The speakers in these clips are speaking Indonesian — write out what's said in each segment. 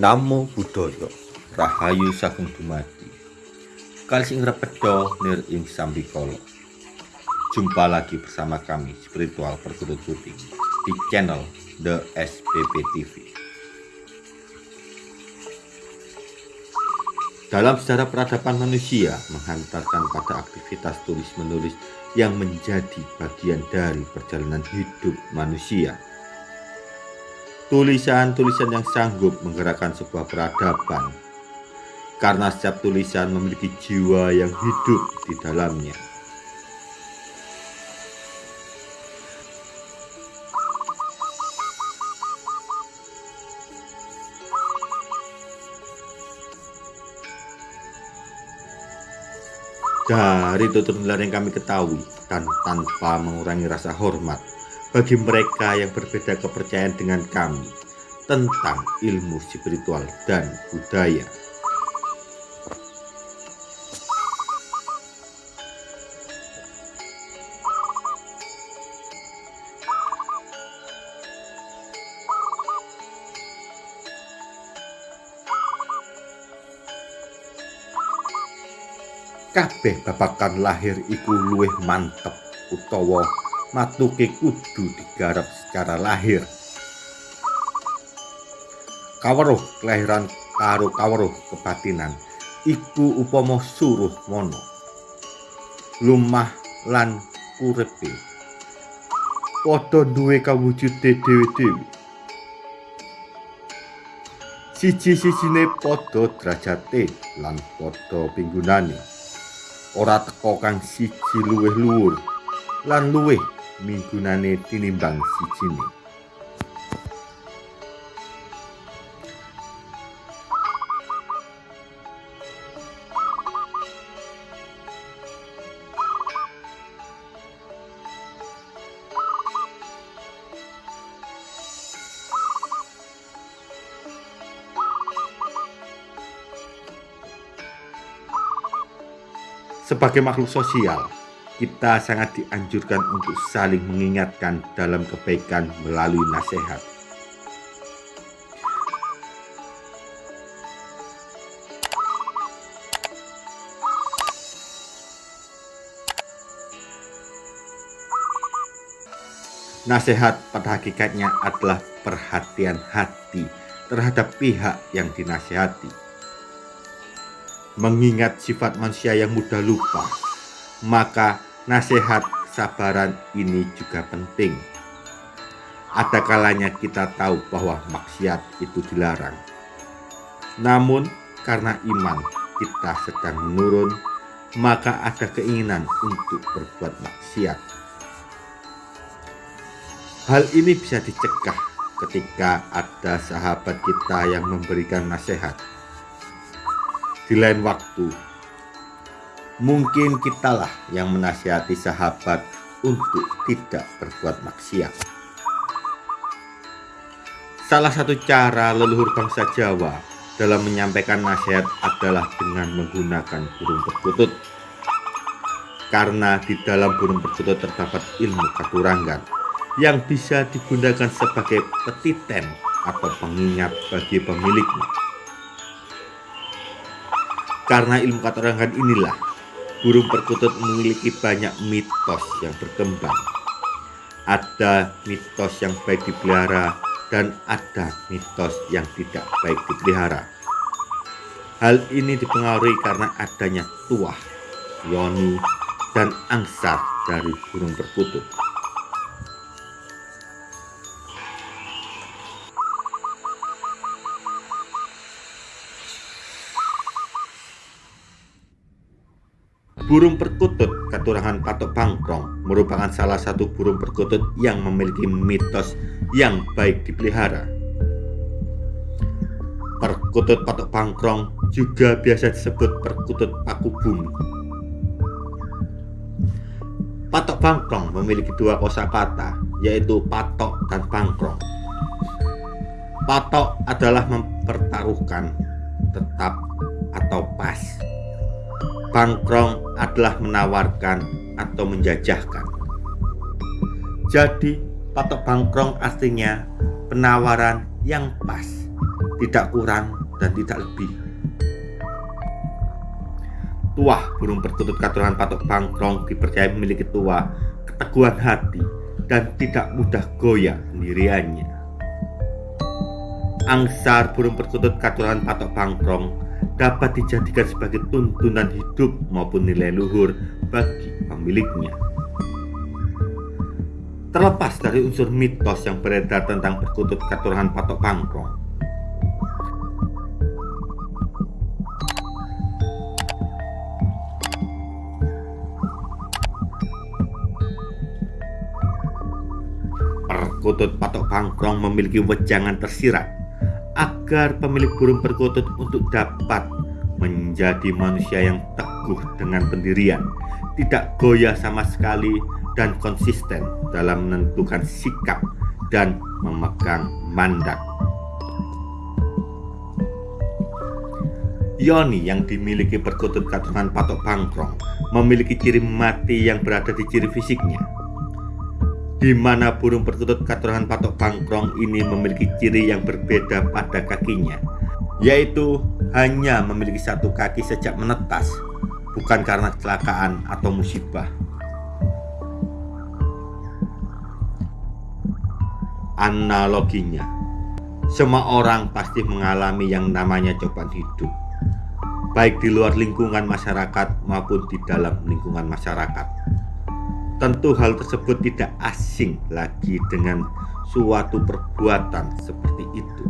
Namo Buddhaya Rahayu Sagung Dumadi. Kali sing repedo nir ing sambikolo Jumpa lagi bersama kami Spiritual Perkutut Putih Di channel The SPP TV Dalam sejarah peradaban manusia menghantarkan pada aktivitas tulis-menulis yang menjadi bagian dari perjalanan hidup manusia tulisan-tulisan yang sanggup menggerakkan sebuah peradaban karena setiap tulisan memiliki jiwa yang hidup di dalamnya. Dari tutur yang kami ketahui dan tanpa mengurangi rasa hormat bagi mereka yang berbeda kepercayaan dengan kami tentang ilmu spiritual dan budaya. Kabeh babakan lahir iku luwih mantep utawa matuke kudu digarap secara lahir. Kaweruh kelahiran karo kaweruh kebatinan iku upama suruh mono lumah lan kurepe padha duwe kawujude dhewe-dhewe. Siji-sijine padha derajate lan padha pinggunane. Ora teko kang siji luwih luwur lan luwih minggunane tinimbang sijine. Sebagai makhluk sosial, kita sangat dianjurkan untuk saling mengingatkan dalam kebaikan melalui nasihat. Nasihat pada hakikatnya adalah perhatian hati terhadap pihak yang dinasihati. Mengingat sifat manusia yang mudah lupa, maka nasihat sabaran ini juga penting. Ada kalanya kita tahu bahwa maksiat itu dilarang. Namun karena iman kita sedang menurun, maka ada keinginan untuk berbuat maksiat. Hal ini bisa dicegah ketika ada sahabat kita yang memberikan nasihat. Di lain waktu, mungkin kitalah yang menasihati sahabat untuk tidak berbuat maksiat. Salah satu cara leluhur bangsa Jawa dalam menyampaikan nasihat adalah dengan menggunakan burung perkutut. Karena di dalam burung perkutut terdapat ilmu katurangan yang bisa digunakan sebagai petiten atau pengingat bagi pemiliknya. Karena ilmu katurangan inilah burung perkutut memiliki banyak mitos yang berkembang. Ada mitos yang baik dipelihara dan ada mitos yang tidak baik dipelihara. Hal ini dipengaruhi karena adanya tuah, yoni, dan angsa dari burung perkutut. Burung perkutut keturunan patok bangkrong merupakan salah satu burung perkutut yang memiliki mitos yang baik dipelihara. Perkutut patok bangkrong juga biasa disebut perkutut paku bumi. Patok bangkrong memiliki dua kosakata, yaitu patok dan bangkrong. Patok adalah mempertaruhkan tetap atau pas Bangkrong adalah menawarkan atau menjajahkan. Jadi, patok bangkrong artinya penawaran yang pas tidak kurang dan tidak lebih. Tuah burung perkutut katuran patok bangkrong dipercaya memiliki tua keteguhan hati dan tidak mudah goyah pendiriannya. Angsar burung perkutut katuran patok bangkrong dapat dijadikan sebagai tuntunan hidup maupun nilai luhur bagi pemiliknya. Terlepas dari unsur mitos yang beredar tentang perkutut keturunan patok pangkrong, perkutut patok pangkrong memiliki wejangan tersirat agar pemilik burung perkutut untuk dapat menjadi manusia yang teguh dengan pendirian, tidak goyah sama sekali dan konsisten dalam menentukan sikap dan memegang mandat. Yoni yang dimiliki perkutut katuran patok pangkrong memiliki ciri mati yang berada di ciri fisiknya. Di mana burung perkutut katuran patok pangkrong ini memiliki ciri yang berbeda pada kakinya, yaitu hanya memiliki satu kaki sejak menetas, bukan karena kecelakaan atau musibah. analoginya. Semua orang pasti mengalami yang namanya cobaan hidup, baik di luar lingkungan masyarakat maupun di dalam lingkungan masyarakat. Tentu hal tersebut tidak asing lagi dengan suatu perbuatan seperti itu.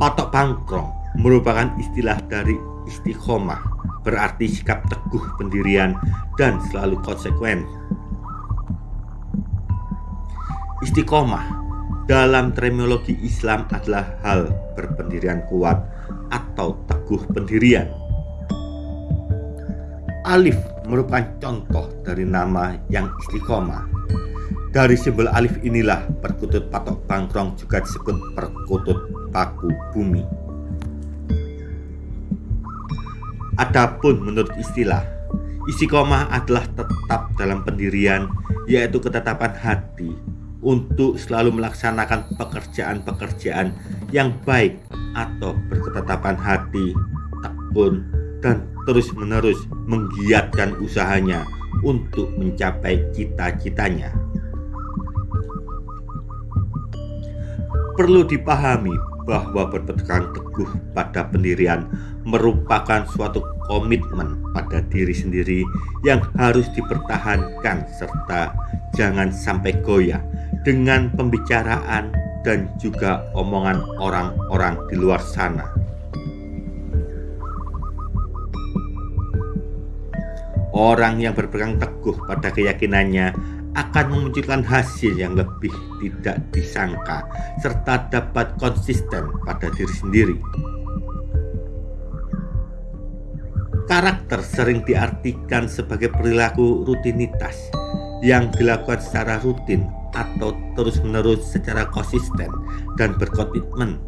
Patok pangkrong merupakan istilah dari istiqomah, berarti sikap teguh pendirian dan selalu konsekuen Istiqomah dalam terminologi Islam adalah hal berpendirian kuat atau teguh pendirian. Alif merupakan contoh dari nama yang istiqomah. Dari simbol alif inilah perkutut patok bangkrong juga disebut perkutut paku bumi. Adapun menurut istilah, istiqomah adalah tetap dalam pendirian, yaitu ketetapan hati untuk selalu melaksanakan pekerjaan-pekerjaan yang baik atau berketetapan hati, tekun, dan terus-menerus menggiatkan usahanya untuk mencapai cita-citanya. Perlu dipahami bahwa berpegang teguh pada pendirian merupakan suatu komitmen pada diri sendiri yang harus dipertahankan serta jangan sampai goyah dengan pembicaraan dan juga omongan orang-orang di luar sana. Orang yang berpegang teguh pada keyakinannya akan memunculkan hasil yang lebih tidak disangka serta dapat konsisten pada diri sendiri. Karakter sering diartikan sebagai perilaku rutinitas yang dilakukan secara rutin atau terus-menerus secara konsisten dan berkomitmen.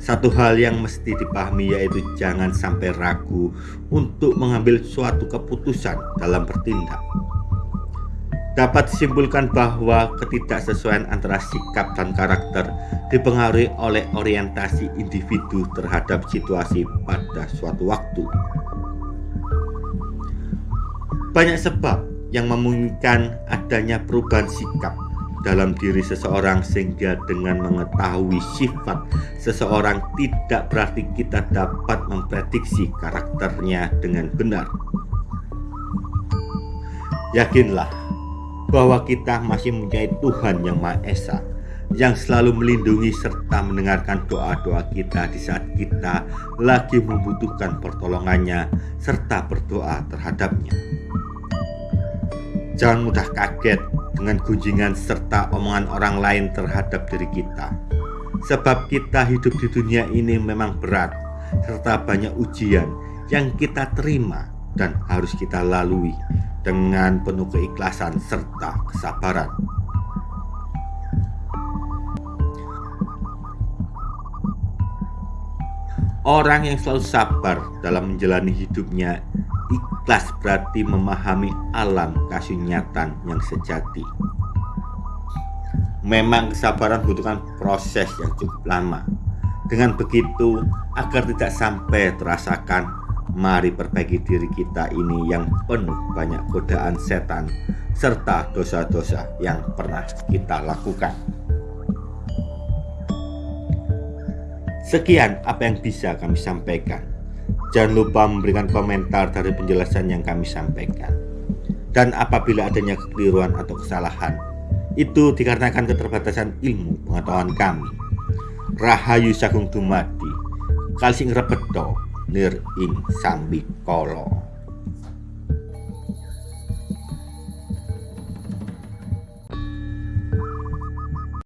Satu hal yang mesti dipahami yaitu jangan sampai ragu untuk mengambil suatu keputusan dalam bertindak. Dapat disimpulkan bahwa ketidaksesuaian antara sikap dan karakter dipengaruhi oleh orientasi individu terhadap situasi pada suatu waktu. Banyak sebab yang memungkinkan adanya perubahan sikap dalam diri seseorang sehingga dengan mengetahui sifat seseorang tidak berarti kita dapat memprediksi karakternya dengan benar. Yakinlah bahwa kita masih mempunyai Tuhan yang Maha Esa yang selalu melindungi serta mendengarkan doa-doa kita di saat kita lagi membutuhkan pertolongannya serta berdoa terhadapnya. Jangan mudah kaget dengan gunjingan serta omongan orang lain terhadap diri kita. Sebab kita hidup di dunia ini memang berat serta banyak ujian yang kita terima dan harus kita lalui dengan penuh keikhlasan serta kesabaran. Orang yang selalu sabar dalam menjalani hidupnya Ikhlas berarti memahami alam kasunyatan yang sejati. Memang kesabaran butuhkan proses yang cukup lama. Dengan begitu, agar tidak sampai terasakan, mari perbaiki diri kita ini yang penuh banyak godaan setan serta dosa-dosa yang pernah kita lakukan. Sekian apa yang bisa kami sampaikan. Jangan lupa memberikan komentar dari penjelasan yang kami sampaikan. Dan apabila adanya kekeliruan atau kesalahan, itu dikarenakan keterbatasan ilmu pengetahuan kami. Rahayu Sagung Dumadi, Kalsing Repeto, Nir Ing Sambikolo.